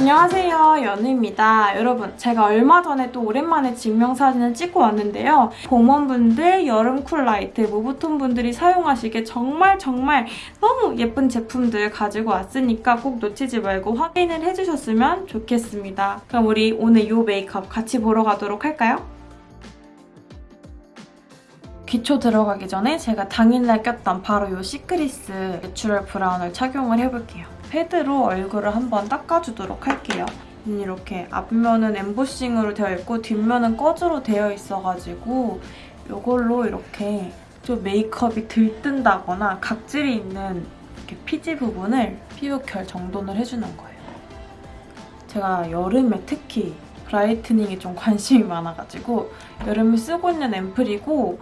안녕하세요 연우입니다 여러분 제가 얼마 전에 또 오랜만에 증명사진을 찍고 왔는데요 봄 warm분들 여름 cool light mauve tone 분들이 사용하시기에 정말 정말 너무 예쁜 제품들 가지고 왔으니까 꼭 놓치지 말고 확인을 해주셨으면 좋겠습니다 그럼 우리 오늘 이 메이크업 같이 보러 가도록 할까요? 기초 들어가기 전에 제가 당일날 꼈던 바로 이 시크리스 내추럴 브라운을 착용을 해볼게요. 패드로 얼굴을 한번 닦아주도록 할게요. 이렇게 앞면은 엠보싱으로 되어 있고 뒷면은 꺼즈로 되어 있어가지고 이걸로 이렇게 좀 메이크업이 들뜬다거나 각질이 있는 이렇게 피지 부분을 피부 결 정돈을 해주는 거예요. 제가 여름에 특히 브라이트닝에 좀 관심이 많아가지고 여름에 쓰고 있는 앰플이고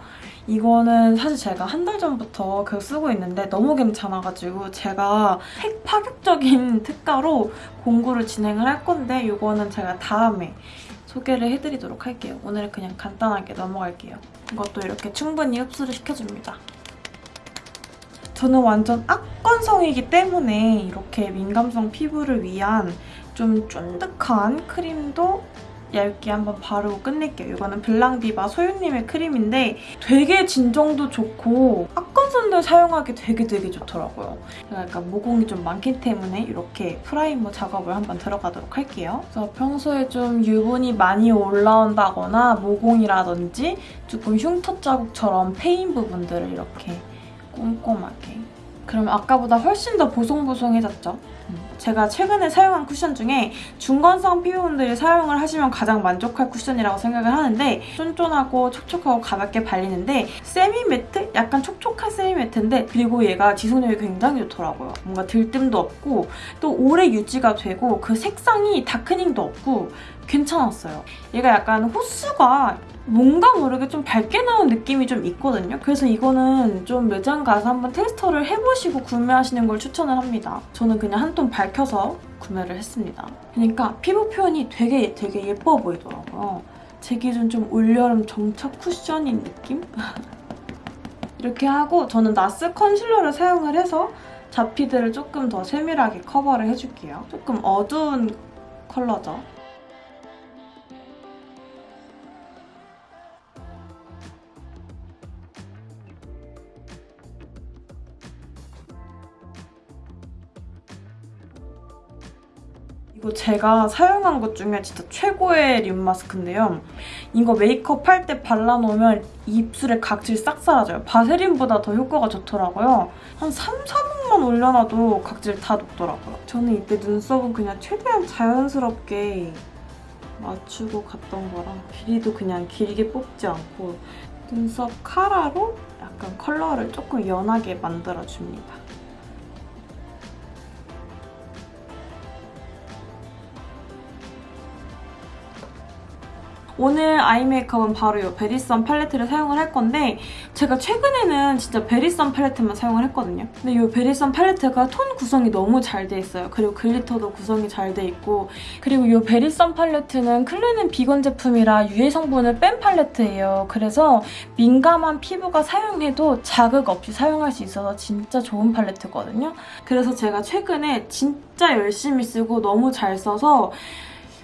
이거는 사실 제가 한 달 전부터 계속 쓰고 있는데 너무 괜찮아가지고 제가 핵 파격적인 특가로 공구를 진행을 할 건데 이거는 제가 다음에 소개를 해드리도록 할게요. 오늘은 그냥 간단하게 넘어갈게요. 이것도 이렇게 충분히 흡수를 시켜줍니다. 저는 완전 악건성이기 때문에 이렇게 민감성 피부를 위한 좀 쫀득한 크림도 얇게 한번 바르고 끝낼게요. 이거는 블랑디바 소유님의 크림인데 되게 진정도 좋고 악건선들 사용하기 되게 되게 좋더라고요. 제가 약간 모공이 좀 많기 때문에 이렇게 primer 작업을 한번 들어가도록 할게요. 그래서 평소에 좀 유분이 많이 올라온다거나 모공이라든지 조금 흉터 자국처럼 패인 부분들을 이렇게 꼼꼼하게 그럼 아까보다 훨씬 더 보송보송해졌죠? 제가 최근에 사용한 쿠션 중에 중건성 피부분들이 사용을 하시면 가장 만족할 쿠션이라고 생각을 하는데 쫀쫀하고 촉촉하고 가볍게 발리는데 semi matte? 약간 촉촉한 semi matte인데 그리고 얘가 지속력이 굉장히 좋더라고요. 뭔가 들뜸도 없고 또 오래 유지가 되고 그 색상이 다크닝도 없고 괜찮았어요. 얘가 약간 호수가 뭔가 모르게 좀 밝게 나온 느낌이 좀 있거든요. 그래서 이거는 좀 매장 가서 한번 테스터를 해보시고 구매하시는 걸 추천을 합니다. 저는 그냥 한톤 밝혀서 구매를 했습니다. 그러니까 피부 표현이 되게 되게 예뻐 보이더라고요. 제 기준 좀 올여름 정착 쿠션인 느낌? 이렇게 하고 저는 나스 컨실러를 사용을 해서 잡피들을 조금 더 세밀하게 커버를 해줄게요. 조금 어두운 컬러죠. 제가 사용한 것 중에 진짜 최고의 립 마스크인데요. 이거 메이크업 할 때 발라놓으면 입술에 각질 싹 사라져요. 바세린보다 더 효과가 좋더라고요. 한 3, 4분만 올려놔도 각질 다 녹더라고요. 저는 이때 눈썹은 그냥 최대한 자연스럽게 맞추고 갔던 거라 길이도 그냥 길게 뽑지 않고 눈썹 카라로 약간 컬러를 조금 연하게 만들어줍니다. 오늘 아이 메이크업은 바로 이 베리썬 팔레트를 사용을 할 건데 제가 최근에는 진짜 베리썬 팔레트만 사용을 했거든요. 근데 이 베리썬 팔레트가 톤 구성이 너무 잘 돼 있어요. 그리고 glitter도 구성이 잘 돼 있고 그리고 이 베리썬 팔레트는 clean 비건 제품이라 유해 성분을 뺀 팔레트예요. 그래서 민감한 피부가 사용해도 자극 없이 사용할 수 있어서 진짜 좋은 팔레트거든요. 그래서 제가 최근에 진짜 열심히 쓰고 너무 잘 써서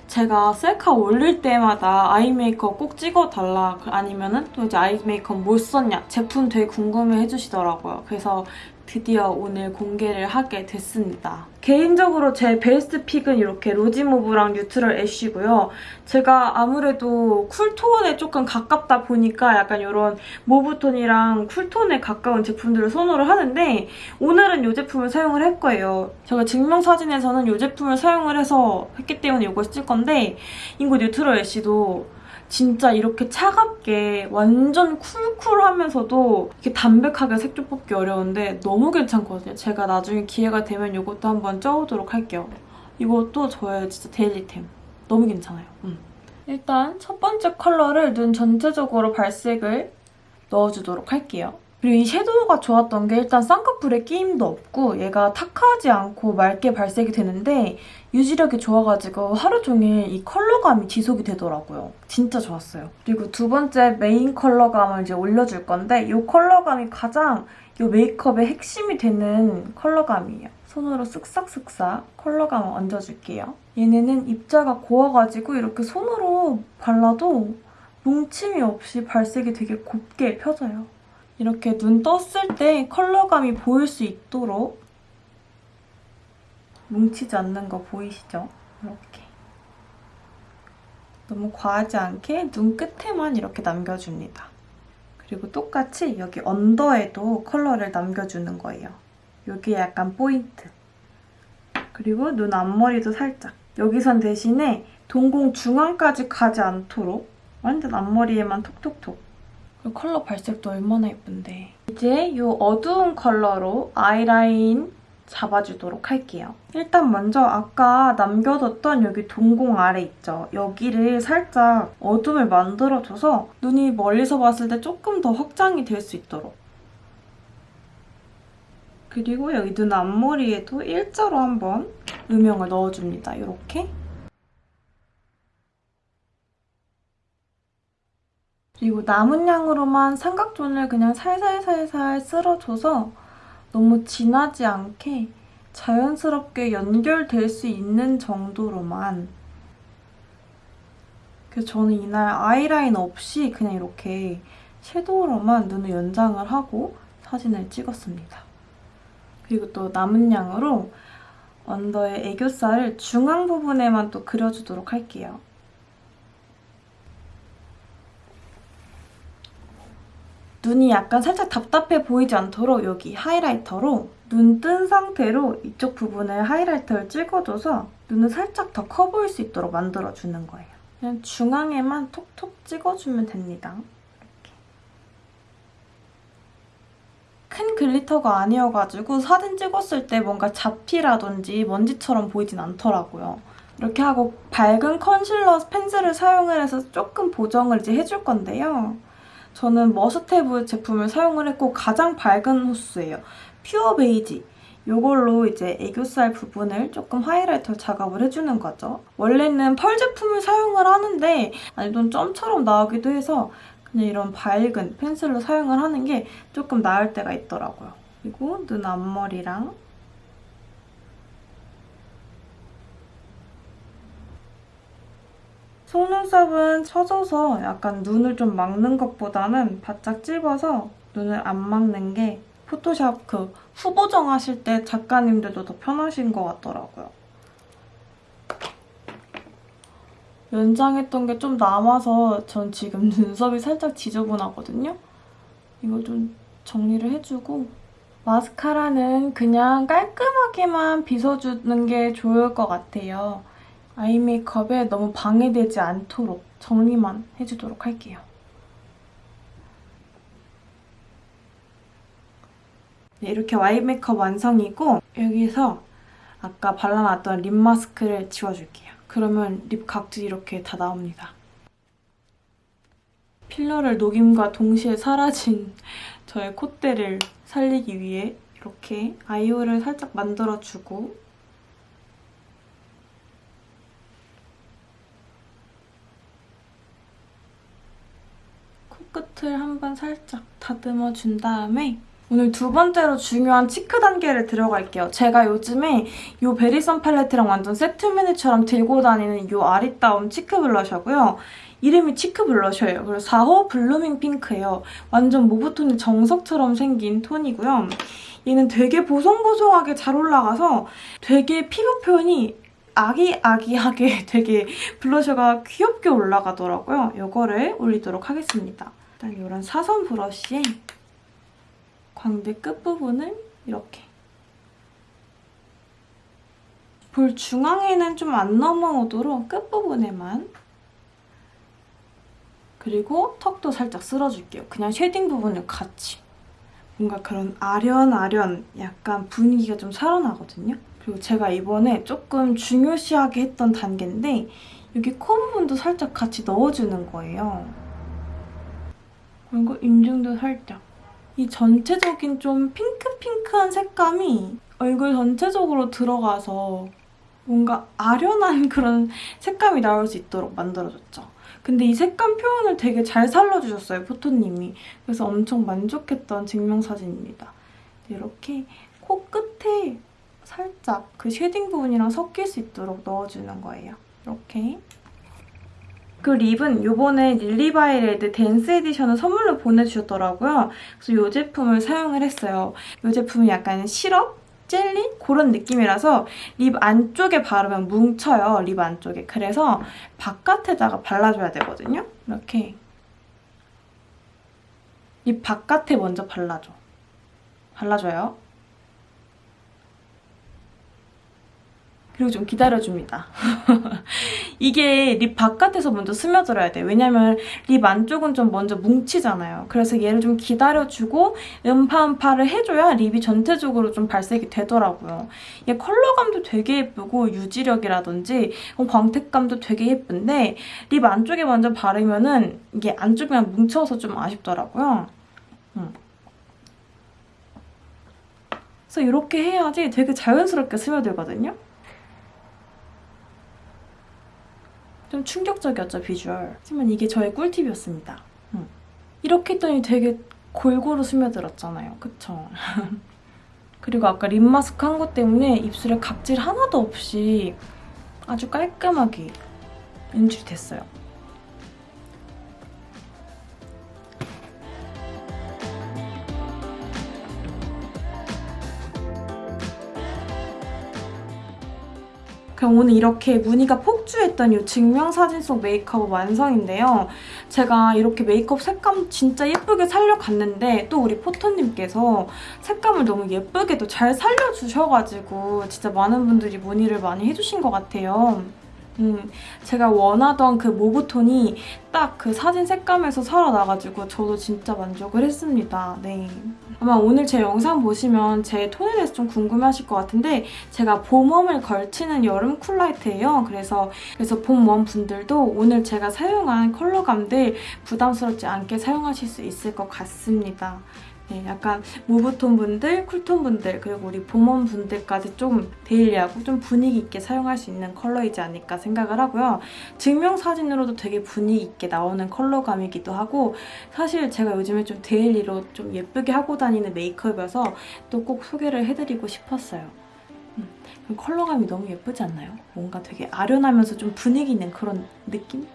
제가 셀카 올릴 때마다 eye 메이크업 꼭 찍어달라 아니면 은 또 이제 eye 메이크업 뭘 썼냐 제품 되게 궁금해 해주시더라고요. 그래서 드디어 오늘 공개를 하게 됐습니다. 개인적으로 제 베스트 pick은 이렇게 rosy mauve랑 neutral ash고요. 제가 아무래도 cool tone에 조금 가깝다 보니까 약간 이런 모브톤이랑 쿨톤에 가까운 제품들을 선호를 하는데 오늘은 이 제품을 사용을 할 거예요. 제가 증명사진에서는 이 제품을 사용을 해서 했기 때문에 이걸 쓸 건데 이거 neutral ash도 진짜 이렇게 차갑게 완전 cool cool하면서도 이렇게 담백하게 색조 뽑기 어려운데 너무 괜찮거든요. 제가 나중에 기회가 되면 이것도 한번 가져오도록 할게요. 이것도 저의 진짜 daily템. 너무 괜찮아요. 음. 일단 첫 번째 컬러를 눈 전체적으로 발색을 넣어주도록 할게요. 그리고 이 섀도우가 좋았던 게 일단 쌍꺼풀에 끼임도 없고 얘가 탁하지 않고 맑게 발색이 되는데 유지력이 좋아가지고 하루 종일 이 컬러감이 지속이 되더라고요. 진짜 좋았어요. 그리고 두 번째 메인 컬러감을 이제 올려줄 건데 이 컬러감이 가장 이 메이크업의 핵심이 되는 컬러감이에요. 손으로 쓱싹쓱싹 컬러감을 얹어줄게요. 얘네는 입자가 고와가지고 이렇게 손으로 발라도 뭉침이 없이 발색이 되게 곱게 펴져요. 이렇게 눈 떴을 때 컬러감이 보일 수 있도록 뭉치지 않는 거 보이시죠? 이렇게. 너무 과하지 않게 눈 끝에만 이렇게 남겨줍니다. 그리고 똑같이 여기 언더에도 컬러를 남겨주는 거예요. 여기 약간 포인트. 그리고 눈 앞머리도 살짝. 여기선 대신에 동공 중앙까지 가지 않도록 완전 앞머리에만 톡톡톡. 그리고 컬러 발색도 얼마나 예쁜데. 이제 이 어두운 컬러로 아이라인 잡아주도록 할게요. 일단 먼저 아까 남겨뒀던 여기 동공 아래 있죠? 여기를 살짝 어둠을 만들어줘서 눈이 멀리서 봤을 때 조금 더 확장이 될 수 있도록. 그리고 여기 눈 앞머리에도 일자로 한번 음영을 넣어줍니다. 이렇게. 그리고 남은 양으로만 삼각존을 그냥 살살살살 쓸어줘서 너무 진하지 않게 자연스럽게 연결될 수 있는 정도로만 그래서 저는 이날 아이라인 없이 그냥 이렇게 섀도우로만 눈을 연장을 하고 사진을 찍었습니다. 그리고 또 남은 양으로 언더의 애교살을 중앙 부분에만 또 그려주도록 할게요. 눈이 약간 살짝 답답해 보이지 않도록 여기 highlighter로 눈 뜬 상태로 이쪽 부분을 highlighter를 찍어줘서 눈을 살짝 더 커 보일 수 있도록 만들어주는 거예요. 그냥 중앙에만 톡톡 찍어주면 됩니다. 이렇게. 큰 glitter가 아니어가지고 사진 찍었을 때 뭔가 잡티라든지 먼지처럼 보이진 않더라고요. 이렇게 하고 밝은 컨실러 펜슬을 사용을 해서 조금 보정을 이제 해줄 건데요. 저는 머스테브 제품을 사용을 했고 가장 밝은 호수예요. pure 베이지. 이걸로 이제 애교살 부분을 조금 highlighter 작업을 해주는 거죠. 원래는 펄 제품을 사용을 하는데 아니 좀 점처럼 나오기도 해서 그냥 이런 밝은 펜슬로 사용을 하는 게 조금 나을 때가 있더라고요. 그리고 눈 앞머리랑 속눈썹은 쳐져서 약간 눈을 좀 막는 것보다는 바짝 찝어서 눈을 안 막는 게 포토샵 그 후보정 하실 때 작가님들도 더 편하신 것 같더라고요. 연장했던 게 좀 남아서 전 지금 눈썹이 살짝 지저분하거든요. 이거 좀 정리를 해주고 마스카라는 그냥 깔끔하게만 빗어주는 게 좋을 것 같아요. 아이 메이크업에 너무 방해되지 않도록 정리만 해주도록 할게요. 네, 이렇게 와이 메이크업 완성이고 여기서 아까 발라놨던 립 마스크를 지워줄게요. 그러면 립 각질이 이렇게 다 나옵니다. 필러를 녹임과 동시에 사라진 저의 콧대를 살리기 위해 이렇게 아이홀을 살짝 만들어주고 끝을 한번 살짝 다듬어 준 다음에 오늘 두 번째로 중요한 cheek 단계를 들어갈게요. 제가 요즘에 이 베리선 팔레트랑 완전 세트 메뉴처럼 들고 다니는 이 아리따움 cheek blusher고요. 이름이 cheek blusher예요. 그리고 4호 blooming pink예요. 완전 mauve tone이 정석처럼 생긴 톤이고요. 얘는 되게 보송보송하게 잘 올라가서 되게 피부 표현이 아기아기하게 되게 blusher가 귀엽게 올라가더라고요. 이거를 올리도록 하겠습니다. 일단 이런 사선 브러쉬에 광대 끝부분을 이렇게 볼 중앙에는 좀 안 넘어오도록 끝부분에만 그리고 턱도 살짝 쓸어줄게요. 그냥 shading 부분을 같이 뭔가 그런 아련아련 약간 분위기가 좀 살아나거든요. 그리고 제가 이번에 조금 중요시하게 했던 단계인데 여기 코 부분도 살짝 같이 넣어주는 거예요. 그리고 인중도 살짝. 이 전체적인 좀 핑크핑크한 색감이 얼굴 전체적으로 들어가서 뭔가 아련한 그런 색감이 나올 수 있도록 만들어줬죠. 근데 이 색감 표현을 되게 잘 살려주셨어요, 포토님이. 그래서 엄청 만족했던 증명사진입니다. 이렇게 코끝에 살짝 그 shading 부분이랑 섞일 수 있도록 넣어주는 거예요. 이렇게. 그 lip은 요번에 릴리바이 레드 댄스 edition을 선물로 보내주셨더라고요. 그래서 이 제품을 사용을 했어요. 이 제품은 약간 시럽? 젤리? 그런 느낌이라서 lip 안쪽에 바르면 뭉쳐요. lip 안쪽에. 그래서 바깥에다가 발라줘야 되거든요. 이렇게. lip 바깥에 먼저 발라줘. 발라줘요. 그리고 좀 기다려줍니다. 이게 lip 바깥에서 먼저 스며들어야 돼요. 왜냐면 lip 안쪽은 좀 먼저 뭉치잖아요. 그래서 얘를 좀 기다려주고 음파음파를 해줘야 lip이 전체적으로 좀 발색이 되더라고요. 얘 컬러감도 되게 예쁘고 유지력이라든지 광택감도 되게 예쁜데 립 안쪽에 먼저 바르면은 이게 안쪽이랑 뭉쳐서 좀 아쉽더라고요. 음. 그래서 이렇게 해야지 되게 자연스럽게 스며들거든요. 좀 충격적이었죠, 비주얼. 하지만 이게 저의 꿀팁이었습니다. 음. 이렇게 했더니 되게 골고루 스며들었잖아요. 그쵸? 그리고 아까 립 마스크 한 것 때문에 입술에 각질 하나도 없이 아주 깔끔하게 연출이 됐어요. 그럼 오늘 이렇게 무늬가 폭주했던 이 증명사진 속 메이크업 완성인데요. 제가 이렇게 메이크업 색감 진짜 예쁘게 살려갔는데 또 우리 포토님께서 색감을 너무 예쁘게도 잘 살려주셔가지고 진짜 많은 분들이 문의를 많이 해주신 것 같아요. 음, 제가 원하던 그 mauve tone이 딱 그 사진 색감에서 살아나가지고 저도 진짜 만족을 했습니다. 네. 아마 오늘 제 영상 보시면 제 톤에 대해서 좀 궁금해하실 것 같은데 제가 봄 warm을 걸치는 여름 cool light예요. 그래서 그래서 봄 warm 분들도 오늘 제가 사용한 컬러감들 부담스럽지 않게 사용하실 수 있을 것 같습니다. 네, 약간 mauve tone 분들, cool tone 분들, 그리고 우리 봄원 분들까지 좀 daily하고 좀 분위기 있게 사용할 수 있는 컬러이지 않을까 생각을 하고요. 증명사진으로도 되게 분위기 있게 나오는 컬러감이기도 하고 사실 제가 요즘에 좀 daily로 좀 예쁘게 하고 다니는 메이크업이어서 또 꼭 소개를 해드리고 싶었어요. 음, 컬러감이 너무 예쁘지 않나요? 뭔가 되게 아련하면서 좀 분위기 있는 그런 느낌?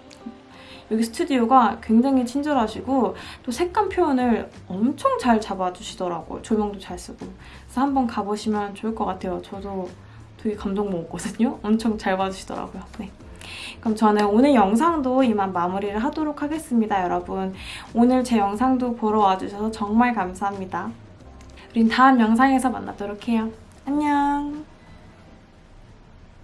여기 스튜디오가 굉장히 친절하시고 또 색감 표현을 엄청 잘 잡아주시더라고요. 조명도 잘 쓰고. 그래서 한번 가보시면 좋을 것 같아요. 저도 되게 감동 먹었거든요. 엄청 잘 봐주시더라고요. 네. 그럼 저는 오늘 영상도 이만 마무리를 하도록 하겠습니다, 여러분. 오늘 제 영상도 보러 와주셔서 정말 감사합니다. 우린 다음 영상에서 만나도록 해요. 안녕!